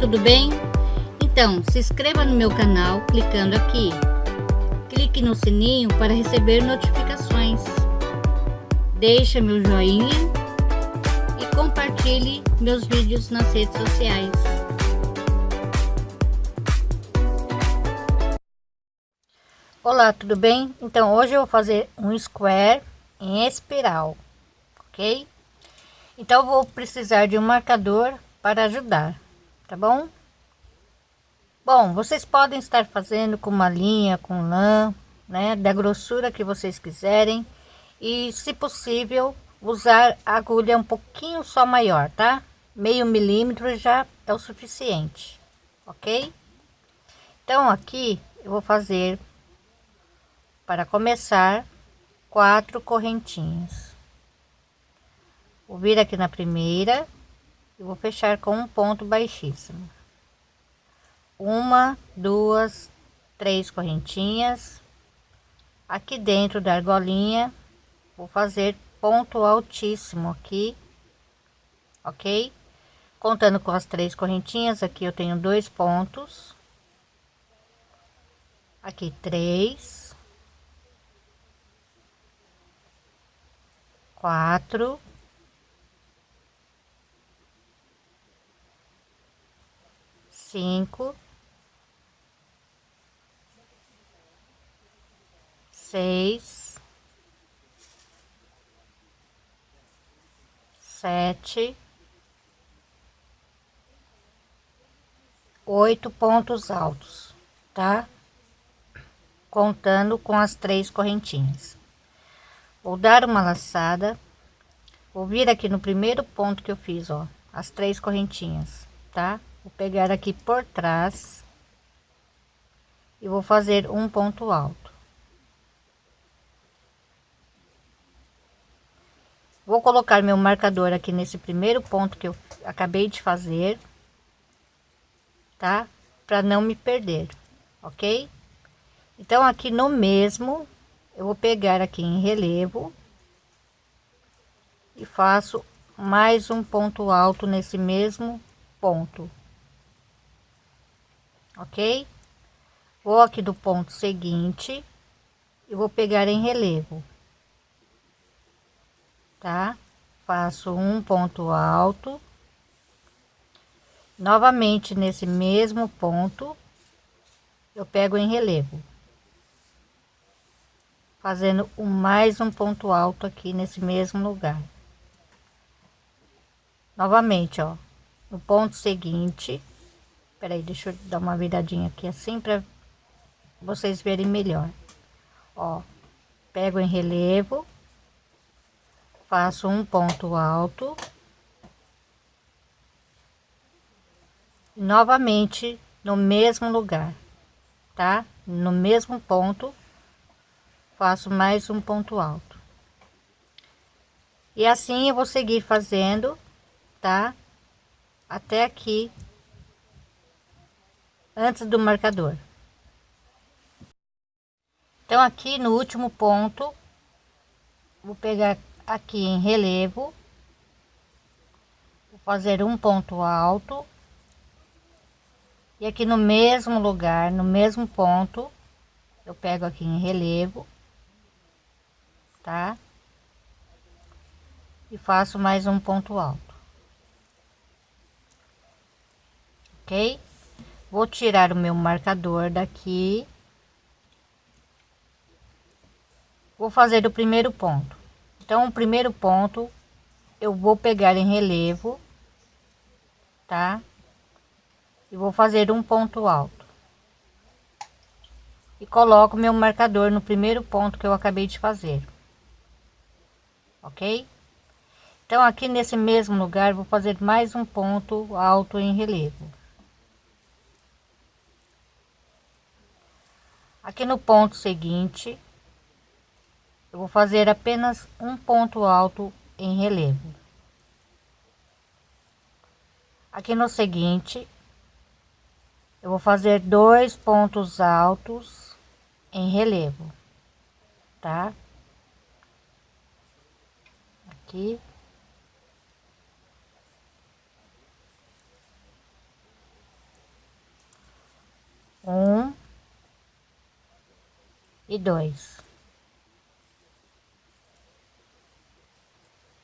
tudo bem? Então, se inscreva no meu canal clicando aqui. Clique no sininho para receber notificações. Deixe meu joinha e compartilhe meus vídeos nas redes sociais. Olá, tudo bem? Então, hoje eu vou fazer um square em espiral, ok? Então, vou precisar de um marcador para ajudar tá bom? Bom, vocês podem estar fazendo com uma linha, com lã, né, da grossura que vocês quiserem e, se possível, usar agulha um pouquinho só maior, tá? Meio milímetro já é o suficiente, ok? Então, aqui eu vou fazer, para começar, quatro correntinhas. Vou vir aqui na primeira eu vou fechar com um ponto baixíssimo. Uma duas três correntinhas. Aqui dentro da argolinha vou fazer ponto altíssimo aqui ok? Contando com as três correntinhas aqui eu tenho dois pontos. Aqui três. Quatro cinco, seis, sete, oito pontos altos, tá? Contando com as três correntinhas. Vou dar uma laçada, vou vir aqui no primeiro ponto que eu fiz, ó, as três correntinhas, tá? Vou pegar aqui por trás e vou fazer um ponto alto. Vou colocar meu marcador aqui nesse primeiro ponto que eu acabei de fazer tá? Para não me perder ok? Então aqui no mesmo eu vou pegar aqui em relevo e faço mais um ponto alto nesse mesmo ponto ok? Vou aqui do ponto seguinte e vou pegar em relevo, tá? Faço um ponto alto, novamente nesse mesmo ponto, eu pego em relevo, fazendo um mais um ponto alto aqui nesse mesmo lugar. Novamente, ó, no ponto seguinte, Peraí, deixa eu dar uma viradinha aqui assim para vocês verem melhor. Ó, pego em relevo, faço um ponto alto. Novamente no mesmo lugar, tá? No mesmo ponto, faço mais um ponto alto. E assim eu vou seguir fazendo, tá? Até aqui antes do marcador. Então aqui no último ponto, vou pegar aqui em relevo, vou fazer um ponto alto e aqui no mesmo lugar, no mesmo ponto, eu pego aqui em relevo, tá? E faço mais um ponto alto. Ok? Vou tirar o meu marcador daqui. Vou fazer o primeiro ponto. Então, o primeiro ponto eu vou pegar em relevo, tá? E vou fazer um ponto alto. E coloco meu marcador no primeiro ponto que eu acabei de fazer. Ok? Então, aqui nesse mesmo lugar, vou fazer mais um ponto alto em relevo. Aqui no ponto seguinte eu vou fazer apenas um ponto alto em relevo. Aqui no seguinte eu vou fazer dois pontos altos em relevo tá? Aqui e dois.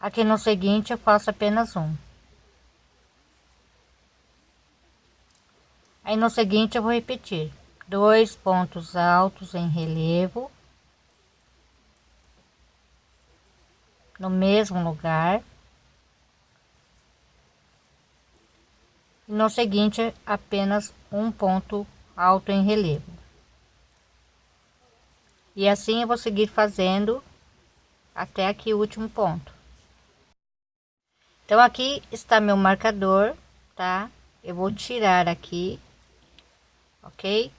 Aqui no seguinte eu faço apenas um. Aí no seguinte eu vou repetir dois pontos altos em relevo no mesmo lugar. No seguinte, apenas um ponto alto em relevo. E assim eu vou seguir fazendo até aqui o último ponto. Então aqui está meu marcador, tá? Eu vou tirar aqui, ok?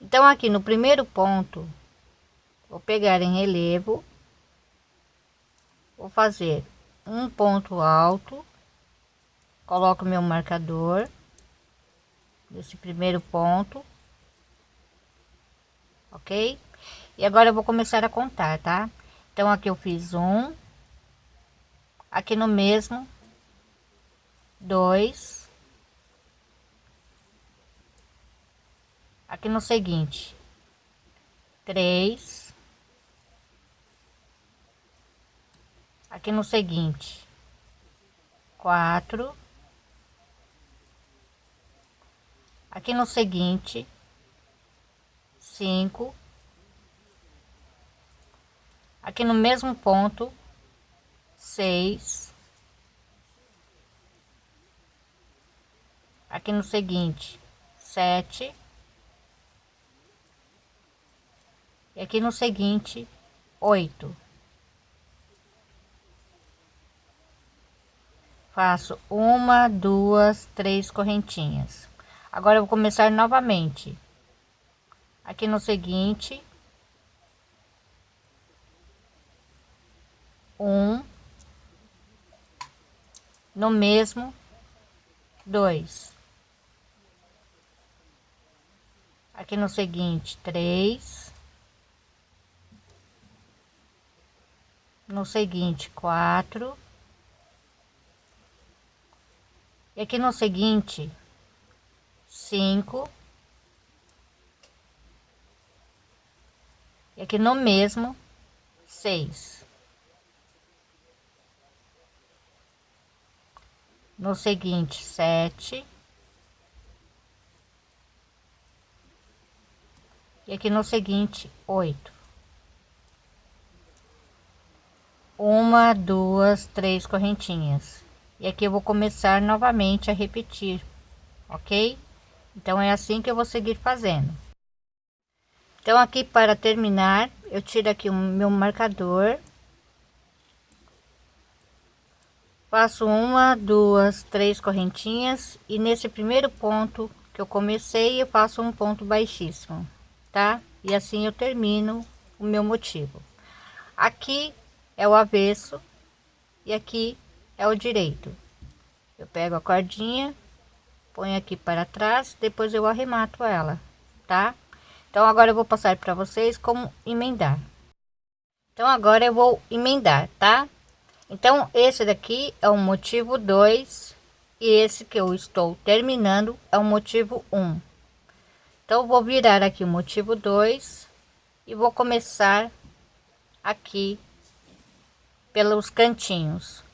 Então aqui no primeiro ponto, vou pegar em relevo vou fazer um ponto alto coloco meu marcador nesse primeiro ponto ok? E agora eu vou começar a contar tá? Então aqui eu fiz um aqui no mesmo dois aqui no seguinte três aqui no seguinte quatro aqui no seguinte cinco. Aqui no mesmo ponto seis. Aqui no seguinte sete. E aqui no seguinte oito. Faço uma duas três correntinhas. Agora eu vou começar novamente aqui no seguinte. Um. No mesmo. Dois. Aqui no seguinte. Três. No seguinte. Quatro. E aqui no seguinte. Cinco e aqui no mesmo seis. No seguinte sete. E aqui no seguinte oito. Uma duas três correntinhas. E aqui eu vou começar novamente a repetir ok? Então é assim que eu vou seguir fazendo então aqui para terminar eu tiro aqui o meu marcador. Faço uma duas três correntinhas. E nesse primeiro ponto que eu comecei eu faço um ponto baixíssimo tá? E assim eu termino o meu motivo. Aqui é o avesso e aqui é o direito. Eu pego a cordinha ponho aqui para trás depois eu arremato ela tá então agora eu vou passar para vocês como emendar. Então agora eu vou emendar tá? Então esse daqui é o motivo 2 e esse que eu estou terminando é o motivo 1 um. então vou virar aqui o motivo 2 e vou começar aqui pelos cantinhos.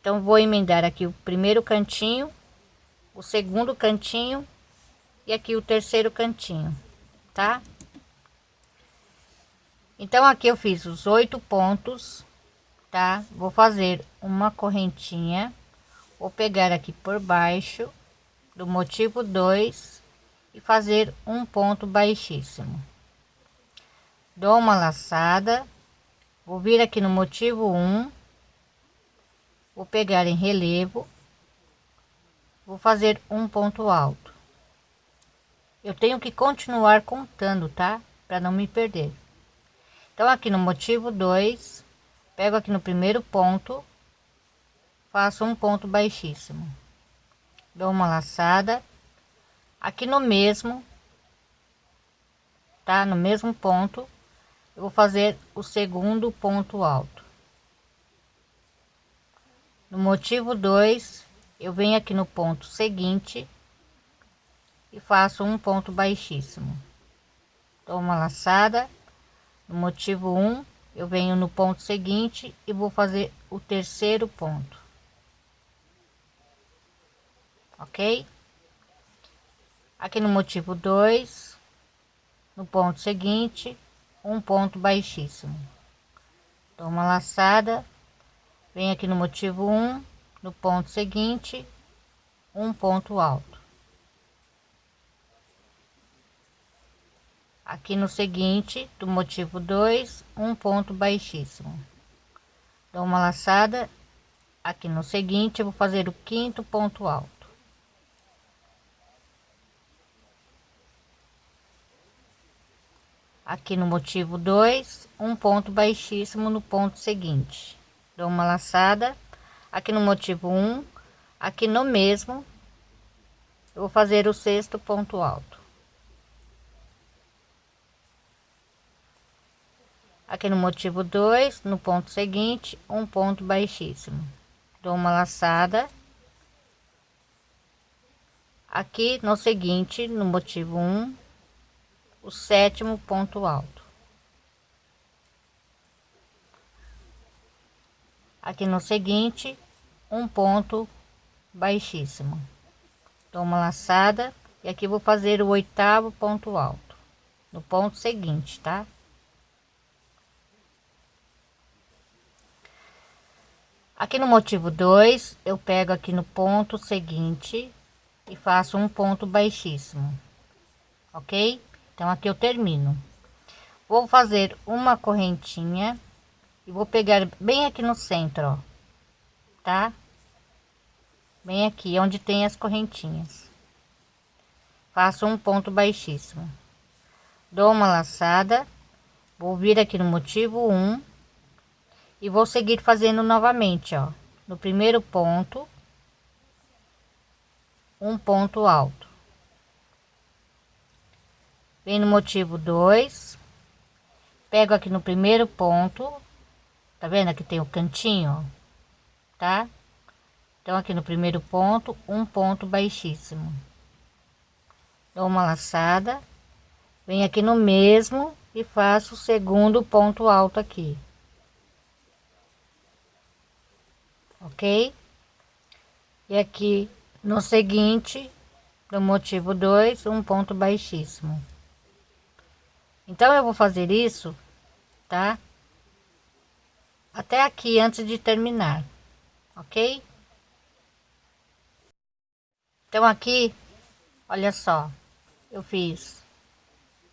Então vou emendar aqui o primeiro cantinho o segundo cantinho e aqui o terceiro cantinho tá então aqui eu fiz os oito pontos tá? Vou fazer uma correntinha. Vou pegar aqui por baixo do motivo 2 e fazer um ponto baixíssimo. Dou uma laçada. Vou vir aqui no motivo 1 um, vou pegar em relevo. Vou fazer um ponto alto. Eu tenho que continuar contando tá? Para não me perder então aqui no motivo 2 pego aqui no primeiro ponto faço um ponto baixíssimo. Dou uma laçada. Aqui no mesmo tá? No mesmo ponto eu vou fazer o segundo ponto alto. No motivo 2 eu venho aqui no ponto seguinte e faço um ponto baixíssimo. Dou uma laçada motivo 1 eu venho no ponto seguinte e vou fazer o terceiro ponto. Ok? Aqui no motivo 2 no ponto seguinte um ponto baixíssimo. Dou uma laçada venho aqui no motivo 1 no ponto seguinte um ponto alto aqui no seguinte do motivo 2 um ponto baixíssimo. Dou uma laçada. Aqui no seguinte vou fazer o quinto ponto alto. Aqui no motivo 2 um ponto baixíssimo no ponto seguinte. Dou uma laçada. Aqui no motivo 1 um, aqui no mesmo eu vou fazer o sexto ponto alto aqui no motivo 2 no ponto seguinte um ponto baixíssimo. Dou uma laçada. Aqui no seguinte no motivo 1 um, o sétimo ponto alto. Aqui no seguinte um ponto baixíssimo. Dou uma laçada e aqui vou fazer o oitavo ponto alto no ponto seguinte tá aqui no motivo 2 eu pego aqui no ponto seguinte e faço um ponto baixíssimo ok? Então aqui eu termino. Vou fazer uma correntinha e vou pegar bem aqui no centro ó, tá? Bem aqui onde tem as correntinhas. Faço um ponto baixíssimo. Dou uma laçada. Vou vir aqui no motivo 1 e vou seguir fazendo novamente ó. No primeiro ponto um ponto alto. Vem no motivo 2 pego aqui no primeiro ponto. Tá vendo? Aqui tem o cantinho tá? Então aqui no primeiro ponto um ponto baixíssimo. Dou uma laçada. Venho aqui no mesmo e faço o segundo ponto alto aqui ok? E aqui no seguinte do motivo 2 um ponto baixíssimo. Então eu vou fazer isso tá? Até aqui antes de terminar ok? Então aqui olha só eu fiz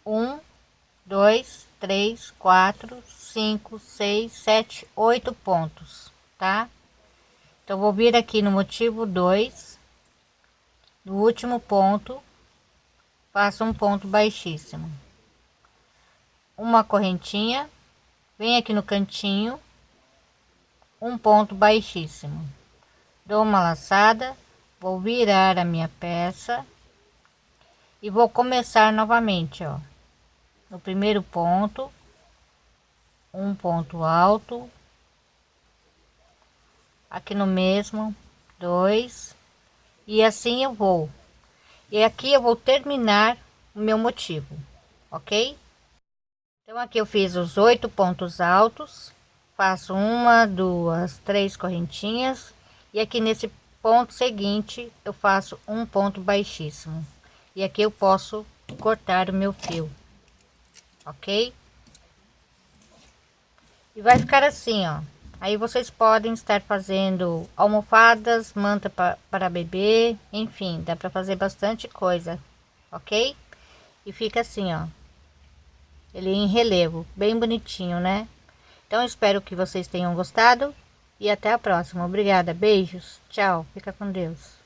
um dois três quatro cinco seis sete oito pontos tá então vou vir aqui no motivo 2 no último ponto faço um ponto baixíssimo. Uma correntinha vem aqui no cantinho um ponto baixíssimo. Dou uma laçada vou virar a minha peça e vou começar novamente ó. No primeiro ponto um ponto alto aqui no mesmo dois. E assim eu vou. E aqui eu vou terminar o meu motivo ok? Então aqui eu fiz os oito pontos altos. Faço uma duas três correntinhas. E aqui nesse ponto seguinte eu faço um ponto baixíssimo. E aqui eu posso cortar o meu fio ok? E vai ficar assim ó aí vocês podem estar fazendo almofadas manta para bebê enfim dá para fazer bastante coisa ok? E fica assim ó. Ele em relevo bem bonitinho né? Então espero que vocês tenham gostado e até a próxima. Obrigada beijos tchau fica com deus